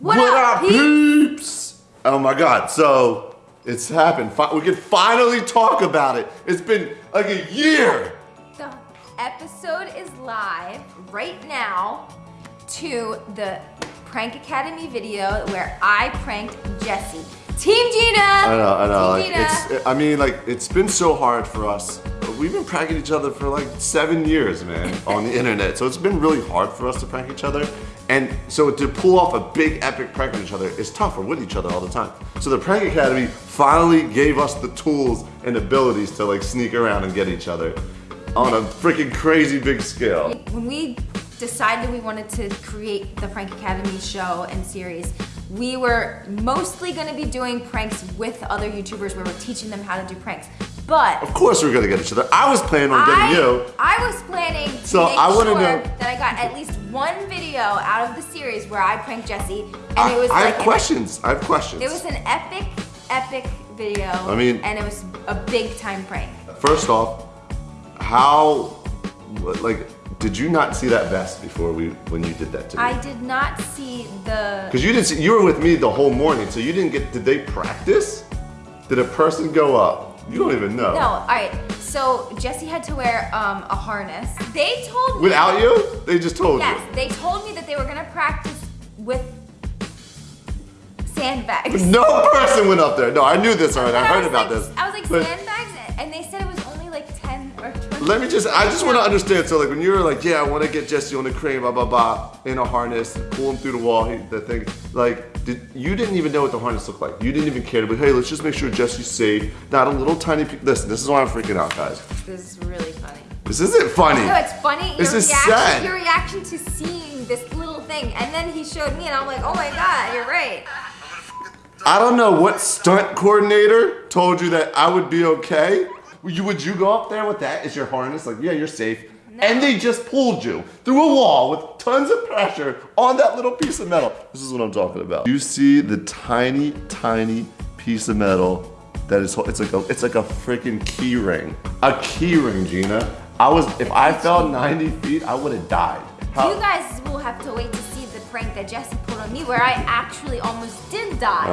What, up, peeps? Oh my god, so it's happened. Fi- We can finally talk about it. It's been like a year. The episode is live right now to the Prank Academy video where I pranked Jesse. Team Jeana! I know, I know. Like, Jeana. it's, I mean, like, it's been so hard for us. We've been pranking each other for like seven years, man, on the internet. So it's been really hard for us to prank each other. And so to pull off a big epic prank on each other is tough. We're with each other all the time. So the Prank Academy finally gave us the tools and abilities to like sneak around and get each other on a freaking crazy big scale. when we decided we wanted to create the Prank Academy show and series, we were mostly going to be doing pranks with other YouTubers where we're teaching them how to do pranks. But Of course we're gonna get each other. I was planning on getting I, you. I was planning to So, I sure know- that I got at least one video out of the series where I pranked Jesse, and I, it was I like have questions. I have questions. it was an epic, epic video. I mean- and it was a big time prank. First off, how, like, did you not see that vest before we when you did that to me? I did not see the. Because you didn't see, you were with me the whole morning, so you didn't get. Did they practice? Did a person go up? You don't even know. No, all right. So Jesse had to wear um, a harness. They told me Without you? They just told Yes, you. they told me that they were gonna practice with sandbags. No person went up there. No, I knew this already. I But heard about like, this. I was like But sandbags, and they said Let me just, I just want to understand. So, like, when you were like, yeah, I want to get Jesse on the crane, blah, blah, blah, in a harness, pull him through the wall, he, the thing, like, did, you didn't even know what the harness looked like. You didn't even care to be, hey, let's just make sure Jesse's safe. Not a little tiny, listen, this is why I'm freaking out, guys. This is really funny. This isn't funny. No, it's funny. This your is reaction, sad. Your reaction to seeing this little thing, and then he showed me, and I'm like, oh my god, you're right. I don't know what stunt coordinator told you that I would be okay. Would you, would you go up there with that? Is your harness like, yeah, you're safe? And they just pulled you through a wall with tons of pressure on that little piece of metal. This is what I'm talking about. You see the tiny, tiny piece of metal that is, it's like a, it's like a freaking key ring. A key ring, Jeana. I was, if I fell 90 feet, I would have died. How- You guys will have to wait to see the prank that Jesse pulled on me, where I actually almost did die.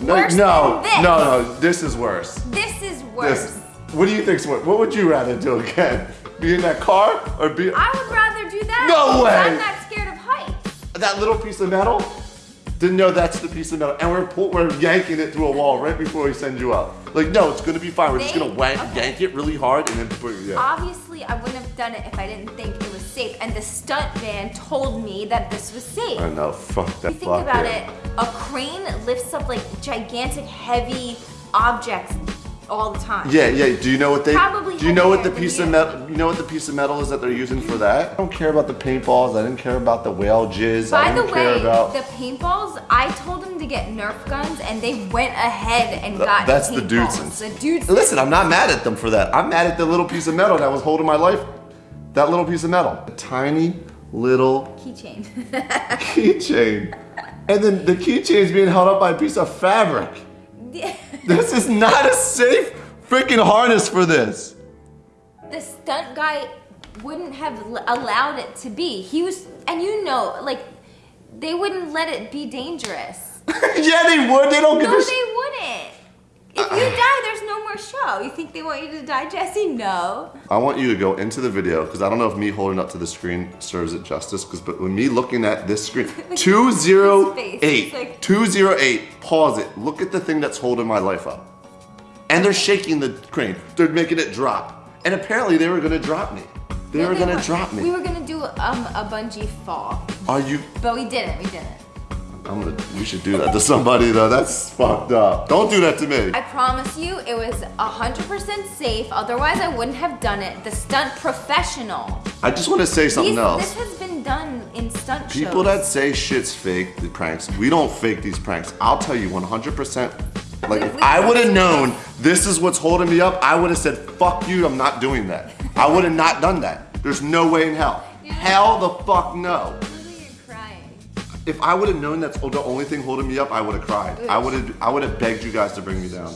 No, no, no, no, this is worse. This is worse. This, what do you think? What would you rather do again? Be in that car or be I would rather do that. No way. I'm not scared of heights. that little piece of metal? Didn't know that's the piece of metal, and we're pull, we're yanking it through a wall right before we send you up. Like, no, it's gonna be fine. We're just gonna wank, okay. yank it really hard and then put yeah. Obviously, I wouldn't have done it if I didn't think it was safe. And the stunt man told me that this was safe. I know, fuck that. If you think about it, a crane lifts up like gigantic, heavy objects all the time. Yeah, yeah. Do you know what they? Probably do you know what the piece of metal? You know what the piece of metal is that they're using for that? I don't care about the paintballs. I didn't care about the whale jizz. By the didn't care way, about. the paintballs, I told them to get Nerf guns, and they went ahead and Th- got that's the paintballs. Dudesons. The dudes. Listen, I'm not mad at them for that. I'm mad at the little piece of metal that was holding my life. That little piece of metal. A tiny little Keychain. keychain. And then the keychain's being held up by a piece of fabric. This is not a safe freaking harness for this. the stunt guy wouldn't have allowed it to be. He was, and you know, like they wouldn't let it be dangerous. yeah, they would. They don't give No, a sh- they wouldn't. If you die, there's no more show. You think they want you to die, Jesse? No. I want you to go into the video because I don't know if me holding up to the screen serves it justice. Because but when me looking at this screen, two zero eight, like- two zero eight. Pause it. Look at the thing that's holding my life up, and they're shaking the crane. They're making it drop, and apparently they were gonna drop me. They No, were gonna weren't. drop me. We were gonna do um, a bungee fall, Are you? but we didn't. We didn't. I'm gonna. We should do that to somebody though. That's fucked up. Don't do that to me. I promise you, it was 100% safe. Otherwise, I wouldn't have done it. The stunt professional. I just want to say something These- else. This has been done in stunt People shows. that say shit's fake, the pranks, we don't fake these pranks. I'll tell you 100%. Like, if I would have known this is what's holding me up, I would have said, fuck you, I'm not doing that. I would have not done that. There's no way in hell. Hell the fuck no. Literally, you're crying. If I would have known that's the only thing holding me up, I would have cried. I would have I would have begged you guys to bring me down.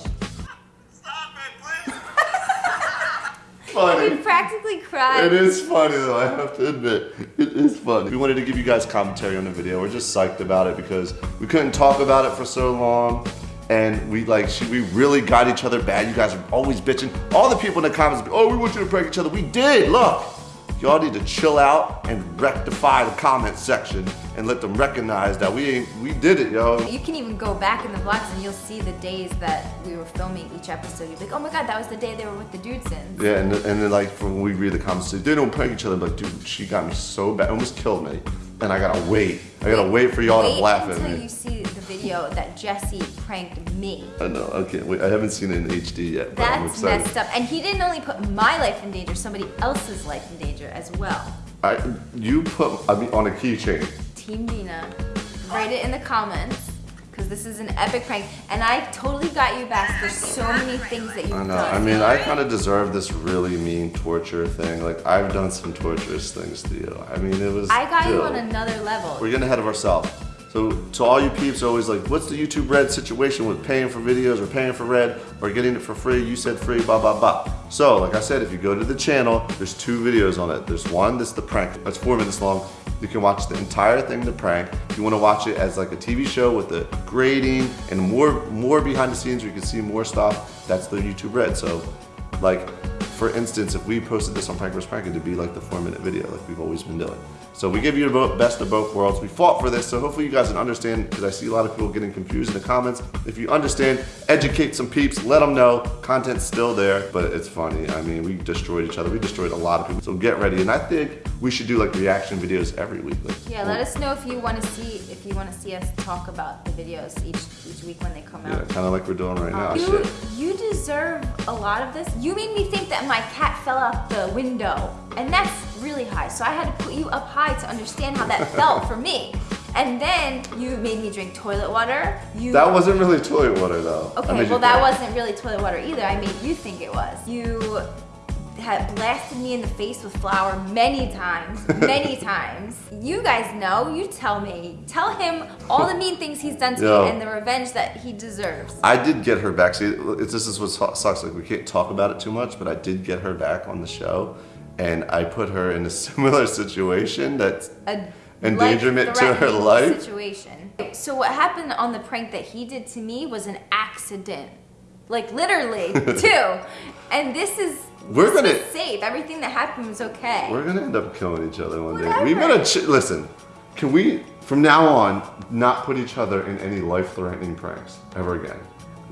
Stop it, please. funny. We practically cried. It is funny though, I have to admit. It is funny. We wanted to give you guys commentary on the video. We're just psyched about it because we couldn't talk about it for so long. And we like, she, we really got each other bad. You guys are always bitching. All the people in the comments, oh, we want you to prank each other. We did, look. Y'all need to chill out and rectify the comment section and let them recognize that we ain't, we did it, yo. You can even go back in the vlogs and you'll see the days that we were filming each episode. You'll be like, oh my god, that was the day they were with the Dudesons. Yeah, and, and then like when we read the comments, they don't prank each other. Like, dude, she got me so bad, almost killed me, and I gotta wait. I gotta wait for y'all to laugh at me. you see video that Jesse pranked me. I know. Can't wait. I haven't seen it in HD yet, but I'm That's excited. messed up. And he didn't only put my life in danger, somebody else's life in danger as well. I, you put I mean, on a keychain. Team Dina, write it in the comments. Because this is an epic prank. And I totally got you back. There's so many things that you've I know. done. I mean, I kind of deserve this really mean torture thing. Like I've done some torturous things to you. I mean, it was. I got you on another level. We're getting ahead of ourselves. So to all you peeps always like, what's the YouTube Red situation with paying for videos or paying for Red or getting it for free? You said free, blah, blah, blah. So like I said, if you go to the channel, there's two videos on it. There's one that's the prank, that's four minutes long. You can watch the entire thing, the prank. If you wanna watch it as like a TV show with the grading and more, more behind the scenes where you can see more stuff, that's the YouTube Red. So like, for instance, if we posted this on Prank vs. Prank, it'd be like the four minute video like we've always been doing. So we give you the best of both worlds. We fought for this, so hopefully you guys can understand, because I see a lot of people getting confused in the comments. If you understand, educate some peeps, let them know. Content's still there, but it's funny. I mean, we destroyed each other. We destroyed a lot of people. So get ready. And I think we should do like reaction videos every week. Like, Yeah, let us know if you want to see if you want to see us talk about the videos each each week when they come out. Yeah, kind of like we're doing right now. You Shit. you deserve a lot of this. You made me think that my cat fell out the window, and that's really high. So I had to put you up high to understand how that felt for me. And then you made me drink toilet water. You That wasn't really toilet water though. Okay, well that wasn't really toilet water either. I made you think it was. You had blasted me in the face with flour many times, many times. You guys know, you tell me. Tell him all the mean things he's done to Yo. me and the revenge that he deserves. I did get her back. See, it's, this is what sucks. Like we can't talk about it too much, but I did get her back on the show, and I put her in a similar situation that's A endangerment to her life. Situation. So what happened on the prank that he did to me was an accident. Like literally, two. And this is We're this gonna- safe. Everything that happened was okay. We're gonna end up killing each other one day. We Whatever. better ch- listen. Can we, from now on, not put each other in any life-threatening pranks ever again?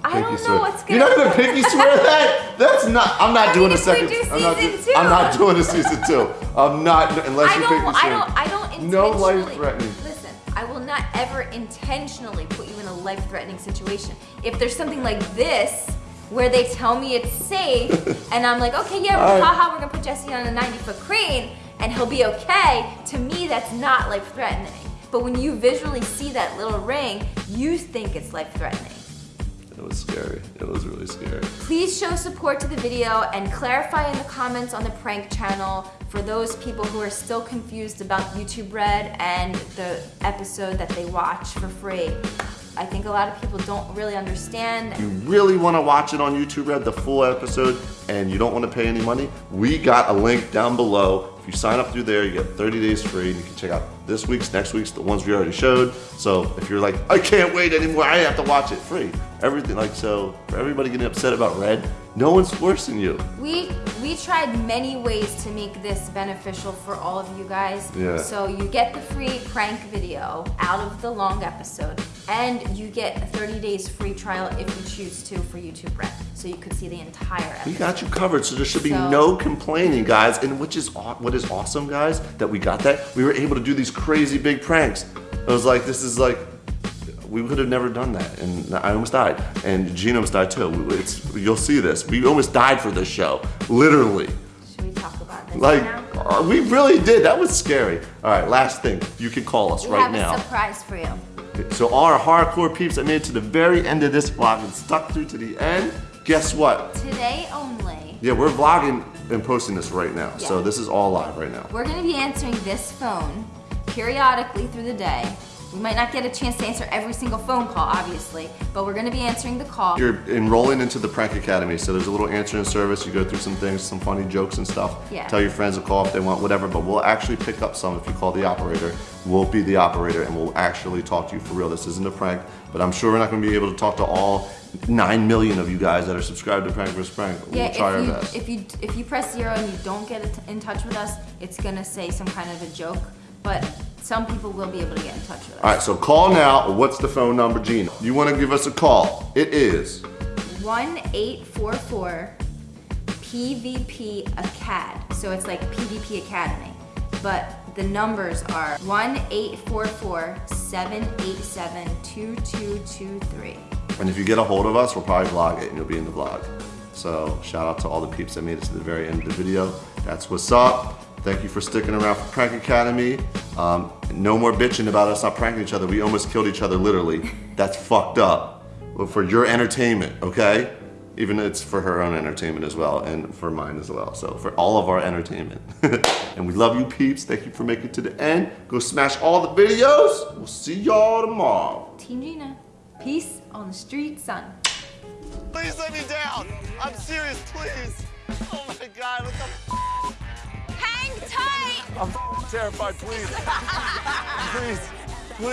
I don't know swear. what's You're not gonna pinky swear that? That's not. I'm not I doing mean, a second. do I'm not. do- I'm not doing a season two. I'm not unless I you pinky I swear. don't. I don't. No I will not ever intentionally put you in a life-threatening situation. If there's something like this, where they tell me it's safe, and I'm like, okay, yeah, right. haha, we're gonna put Jesse on a 90-foot crane, and he'll be okay. To me, that's not life-threatening. But when you visually see that little ring, you think it's life-threatening. It was scary. It was really scary. Please show support to the video and clarify in the comments on the prank channel for those people who are still confused about YouTube Red and the episode that they watch for free. I think a lot of people don't really understand. you really want to watch it on YouTube Red, the full episode, and you don't want to pay any money, we got a link down below. If you sign up through there, you get 30 days free, and you can check out this week's, next week's, the ones we already showed. So if you're like, I can't wait anymore, I have to watch it free. Everything like so. For everybody getting upset about Red, no one's forcing you. We we tried many ways to make this beneficial for all of you guys. Yeah. So you get the free prank video out of the long episode, and you get a 30 days free trial if you choose to for YouTube Red. So you could see the entire episode. We got you covered, so there should be So- no complaining, guys. And which is what is awesome, guys, that we got that. We were able to do these crazy big pranks. I was like, this is like, we would have never done that, and I almost died, and Gene almost died too. It's you'll see this. We almost died for this show, literally. Should we talk about this Like now? uh, we really did. That was scary. All right, last thing. You can call us We right have now. a surprise for you. So all our hardcore peeps that made it to the very end of this vlog and stuck through to the end. Guess what? Today only, Yeah, we're vlogging and posting this right now. So this is all live right now. we're gonna be answering this phone periodically through the day We might not get a chance to answer every single phone call, obviously, but we're gonna be answering the call. You're enrolling into the Prank Academy, so there's a little answering service. You go through some things, some funny jokes and stuff. Yeah. Tell your friends to call if they want, whatever. But we'll actually pick up some if you call the operator. We'll be the operator and we'll actually talk to you for real. This isn't a prank, but I'm sure we're not going to be able to talk to all nine million of you guys that are subscribed to Prank vs. Prank. Yeah, we'll try our if you, best. if you if you press zero and you don't get in touch with us, it's gonna say some kind of a joke. But some people will be able to get in touch with us. All right, so call now. What's the phone number, Jeana? You want to give us a call? It is. One eight four four PVP Acad. So it's like PVP Academy. But the numbers are 1 844 787 2223. And if you get a hold of us, we'll probably vlog it and you'll be in the vlog. So shout out to all the peeps that made it to the very end of the video. That's what's up. Thank you for sticking around for Prank Academy. Um, no more bitching about us not pranking each other. We almost killed each other literally. That's fucked up. Well, for your entertainment, okay? Even it's for her own entertainment as well and for mine as well. So for all of our entertainment. and we love you peeps. Thank you for making it to the end. Go smash all the videos. We'll see y'all tomorrow. Team Jeana, peace on the street, son. Please let me down. I'm serious, please. Oh my God, what the Hang tight! I'm terrified, please. please.